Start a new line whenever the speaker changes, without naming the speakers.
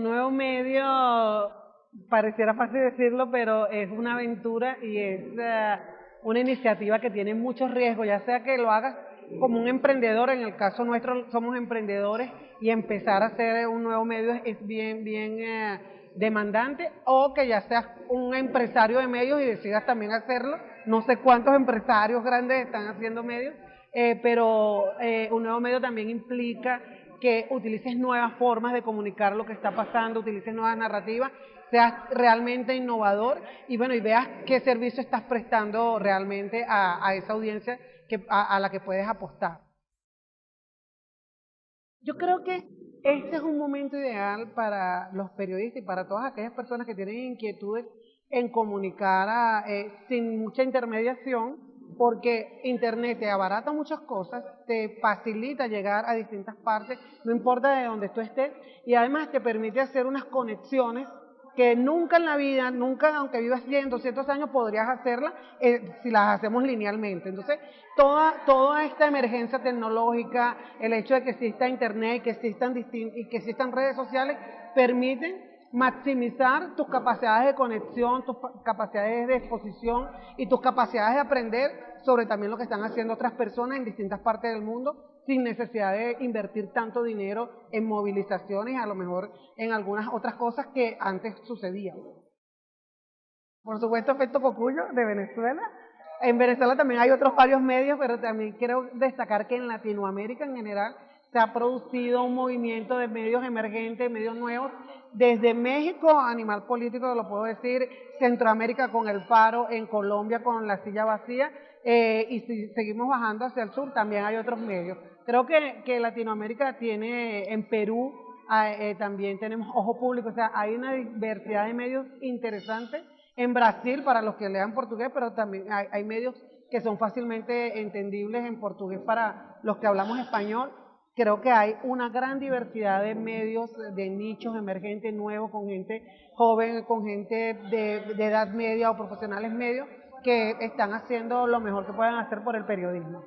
un nuevo medio, pareciera fácil decirlo, pero es una aventura y es eh, una iniciativa que tiene muchos riesgos, ya sea que lo hagas como un emprendedor, en el caso nuestro somos emprendedores y empezar a hacer un nuevo medio es bien, bien eh, demandante, o que ya seas un empresario de medios y decidas también hacerlo. No sé cuántos empresarios grandes están haciendo medios, eh, pero un nuevo medio también implica que utilices nuevas formas de comunicar lo que está pasando, utilices nuevas narrativas, seas realmente innovador y bueno, y veas qué servicio estás prestando realmente a, esa audiencia que, a, la que puedes apostar. Yo creo que este es un momento ideal para los periodistas y para todas aquellas personas que tienen inquietudes en comunicar eh, sin mucha intermediación, porque Internet te abarata muchas cosas, te facilita llegar a distintas partes, no importa de dónde tú estés, y además te permite hacer unas conexiones que nunca en la vida, nunca aunque vivas 100, 200 años, podrías hacerlas eh, si las hacemos linealmente. Entonces, toda, toda esta emergencia tecnológica, el hecho de que exista Internet, que existan y que existan redes sociales, permiten maximizar tus capacidades de conexión, tus capacidades de exposición y tus capacidades de aprender sobre también lo que están haciendo otras personas en distintas partes del mundo sin necesidad de invertir tanto dinero en movilizaciones, a lo mejor en algunas otras cosas que antes sucedían. Por supuesto, Efecto Cocuyo de Venezuela. En Venezuela también hay otros varios medios, pero también quiero destacar que en Latinoamérica en general se ha producido un movimiento de medios emergentes, medios nuevos, desde México, Animal Político, lo puedo decir, Centroamérica con el Faro, en Colombia con la silla vacía, eh, y si seguimos bajando hacia el sur, también hay otros medios. Creo que, que Latinoamérica tiene, en Perú eh, también tenemos ojo público, o sea, hay una diversidad de medios interesantes. En Brasil, para los que lean portugués, pero también hay medios que son fácilmente entendibles en portugués para los que hablamos español creo que hay una gran diversidad de medios, de nichos emergentes nuevos, con gente joven, con gente de, de edad media o profesionales medios, que están haciendo lo mejor que puedan hacer por el periodismo.